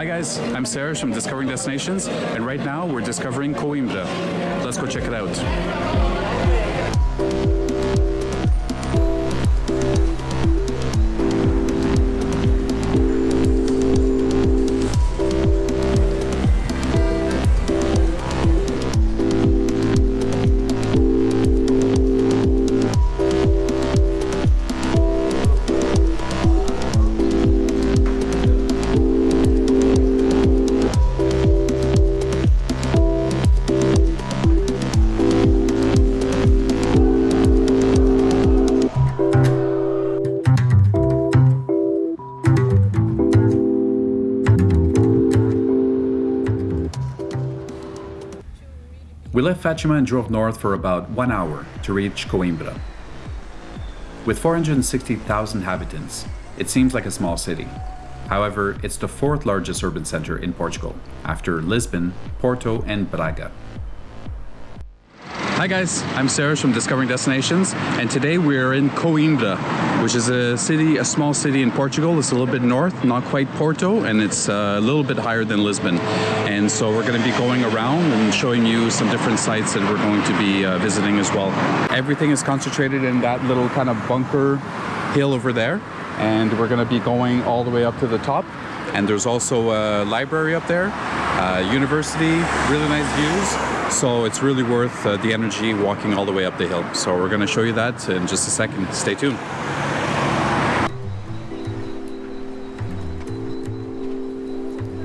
Hi guys, I'm Serge from Discovering Destinations, and right now we're discovering Coimbra. Let's go check it out. We left Fatima and drove north for about one hour to reach Coimbra. With 460,000 inhabitants, it seems like a small city. However, it's the fourth largest urban center in Portugal, after Lisbon, Porto, and Braga. Hi guys, I'm Serge from Discovering Destinations, and today we're in Coimbra, which is a city, a small city in Portugal. It's a little bit north, not quite Porto, and it's uh, a little bit higher than Lisbon. And so we're going to be going around and showing you some different sites that we're going to be uh, visiting as well. Everything is concentrated in that little kind of bunker hill over there, and we're going to be going all the way up to the top. And there's also a library up there, university, really nice views. So it's really worth uh, the energy walking all the way up the hill. So we're going to show you that in just a second. Stay tuned.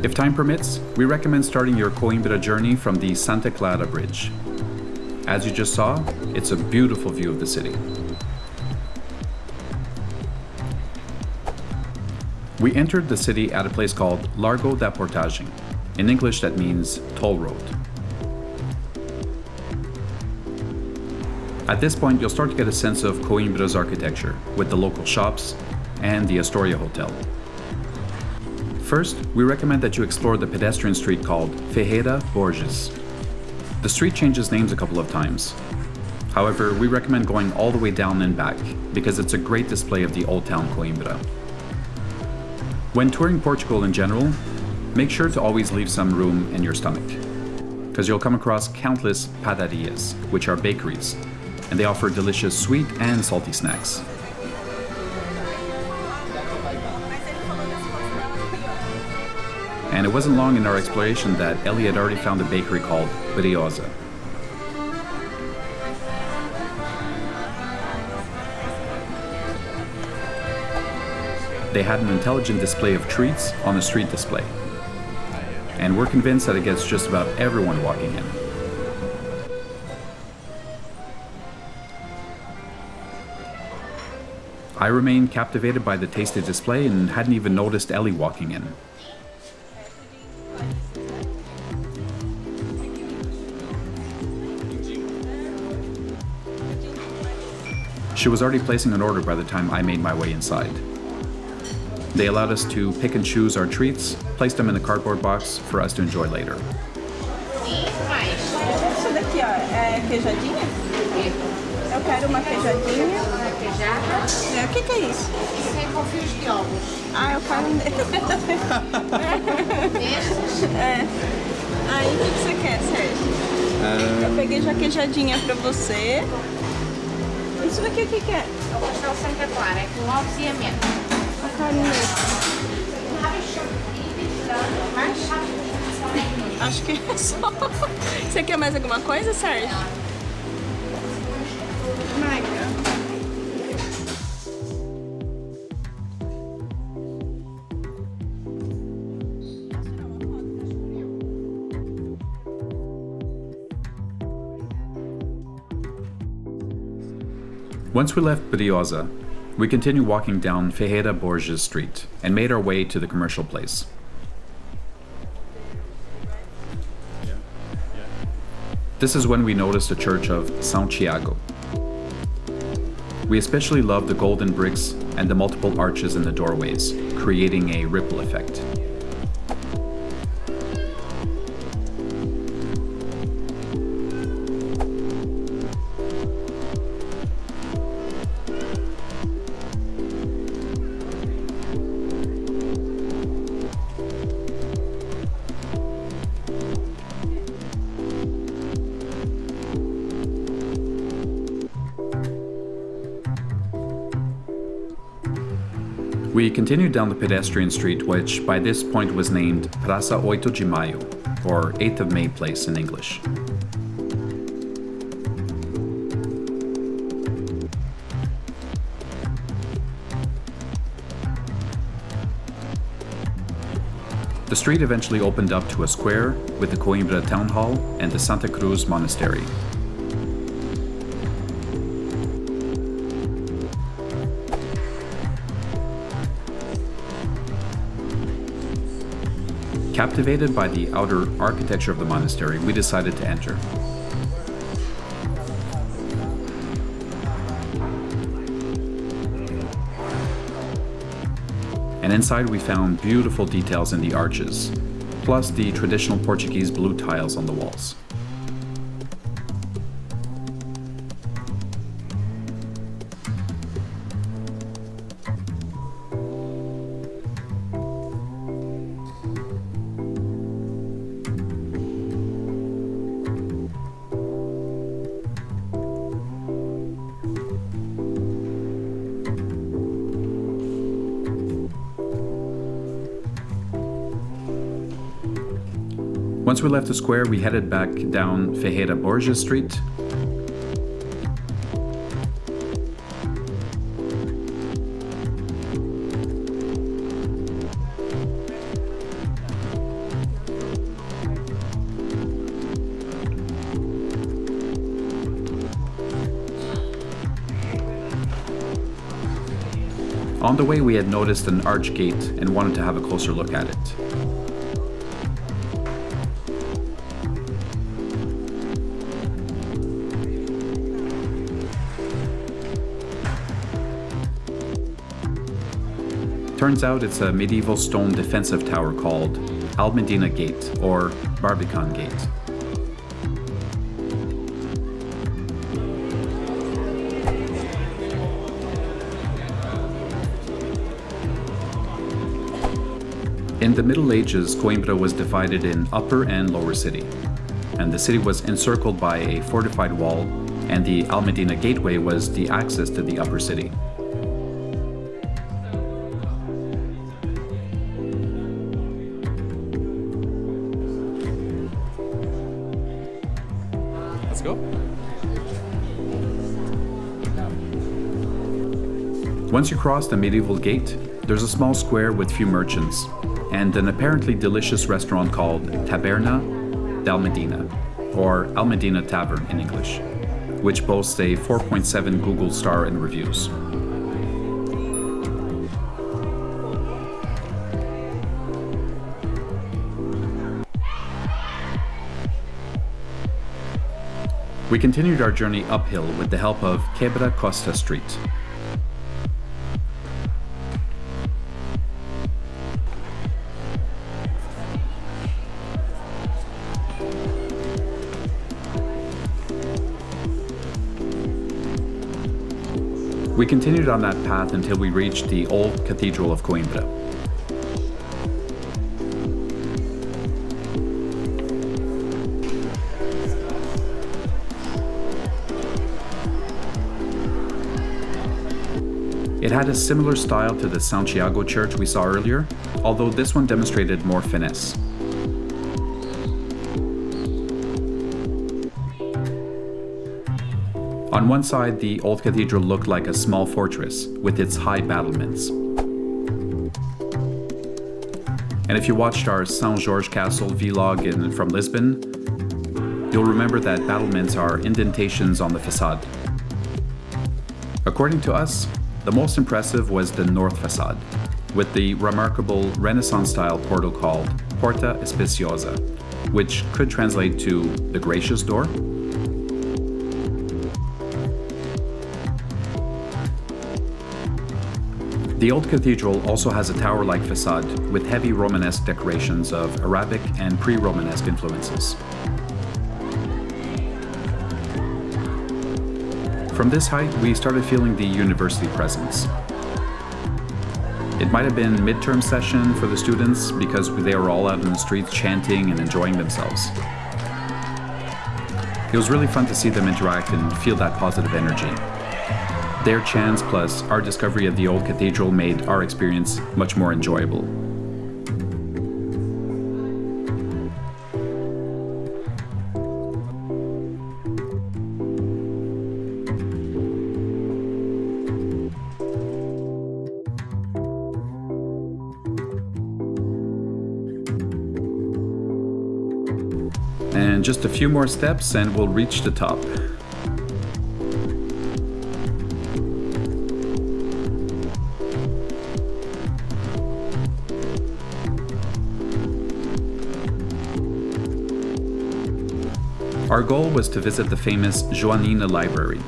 If time permits, we recommend starting your Coimbra journey from the Santa Clara Bridge. As you just saw, it's a beautiful view of the city. We entered the city at a place called Largo da Portagem. In English that means toll road. At this point, you'll start to get a sense of Coimbra's architecture, with the local shops and the Astoria Hotel. First, we recommend that you explore the pedestrian street called Ferreira Borges. The street changes names a couple of times. However, we recommend going all the way down and back, because it's a great display of the Old Town Coimbra. When touring Portugal in general, make sure to always leave some room in your stomach, because you'll come across countless padarias, which are bakeries, and they offer delicious sweet and salty snacks. And it wasn't long in our exploration that Ellie had already found a bakery called Briosa. They had an intelligent display of treats on a street display. And we're convinced that it gets just about everyone walking in. I remained captivated by the tasty display and hadn't even noticed Ellie walking in. She was already placing an order by the time I made my way inside. They allowed us to pick and choose our treats, place them in a cardboard box for us to enjoy later. Isso daqui, ó, é queijadinha? Eu quero uma queijadinha. Queijada. É, o que, que é isso? Isso é com fios de ovos. Ah, eu quero um Desses. É. Aí, o que, que você quer, Sérgio? Eu peguei já queijadinha pra você. Isso daqui o que, que é? É o pastel Santa Clara. É com ovos e amêndoas. Acho que é só. Você quer mais alguma coisa, Sérgio? Once we left Briosa, we continued walking down Ferreira Borges Street and made our way to the commercial place. This is when we noticed the church of São Tiago. We especially love the golden bricks and the multiple arches in the doorways, creating a ripple effect. We continued down the pedestrian street, which by this point was named Praça Oito de Maio, or 8th of May Place in English. The street eventually opened up to a square with the Coimbra Town Hall and the Santa Cruz Monastery. Captivated by the outer architecture of the monastery, we decided to enter. And inside we found beautiful details in the arches, plus the traditional Portuguese blue tiles on the walls. We left the square, we headed back down Ferreira Borges Street. On the way, we had noticed an arch gate and wanted to have a closer look at it. Turns out it's a medieval stone defensive tower called Almedina Gate, or Barbican Gate. In the Middle Ages, Coimbra was divided in Upper and Lower City, and the city was encircled by a fortified wall, and the Almedina Gateway was the access to the Upper City. Once you cross the medieval gate, there's a small square with few merchants and an apparently delicious restaurant called Taberna del Medina, or Al Medina Tavern in English, which boasts a 4.7 Google star in reviews. We continued our journey uphill with the help of Quebra Costa Street. We continued on that path until we reached the old Cathedral of Coimbra. It had a similar style to the Santiago church we saw earlier, although this one demonstrated more finesse. On one side, the old cathedral looked like a small fortress with its high battlements. And if you watched our Saint George Castle vlog in, from Lisbon, you'll remember that battlements are indentations on the facade. According to us, the most impressive was the north facade, with the remarkable Renaissance-style portal called Porta Especiosa, which could translate to the gracious door. The old cathedral also has a tower-like facade with heavy Romanesque decorations of Arabic and pre-Romanesque influences. From this height, we started feeling the university presence. It might have been midterm session for the students because they were all out in the streets chanting and enjoying themselves. It was really fun to see them interact and feel that positive energy. Their chance plus our discovery of the old cathedral made our experience much more enjoyable. And just a few more steps and we'll reach the top. Our goal was to visit the famous Joanina Library.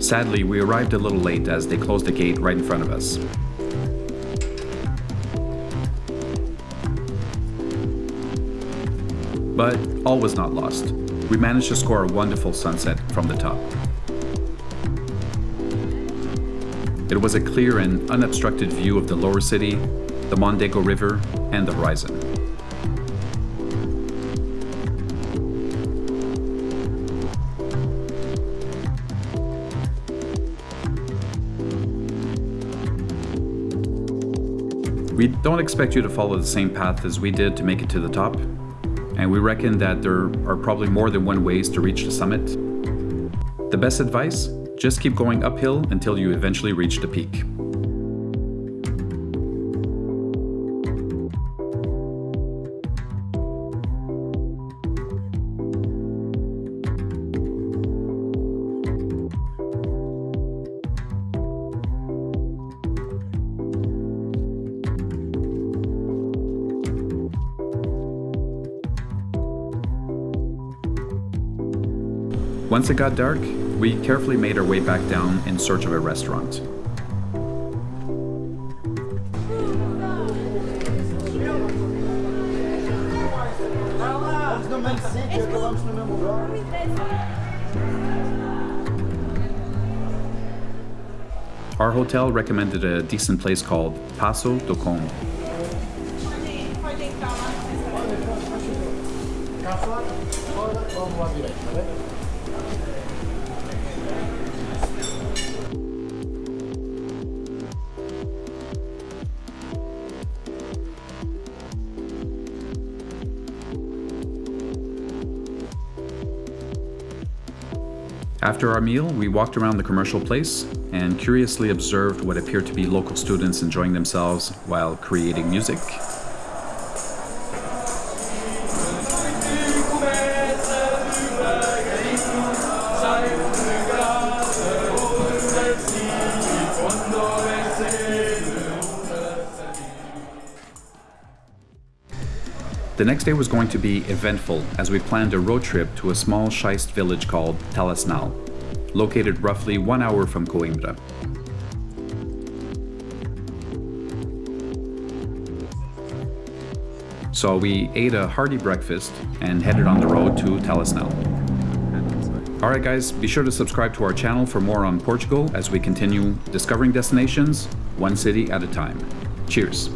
Sadly, we arrived a little late as they closed the gate right in front of us. But all was not lost. We managed to score a wonderful sunset from the top. It was a clear and unobstructed view of the lower city, the Mondego River, and the horizon. We don't expect you to follow the same path as we did to make it to the top, and we reckon that there are probably more than one ways to reach the summit. The best advice? Just keep going uphill until you eventually reach the peak. Once it got dark, we carefully made our way back down in search of a restaurant. Our hotel recommended a decent place called Passo do Conde. After our meal, we walked around the commercial place and curiously observed what appeared to be local students enjoying themselves while creating music. The next day was going to be eventful as we planned a road trip to a small schist village called Talasnal, located roughly one hour from Coimbra. So we ate a hearty breakfast and headed on the road to Talasnal. Alright guys, be sure to subscribe to our channel for more on Portugal as we continue discovering destinations, one city at a time. Cheers!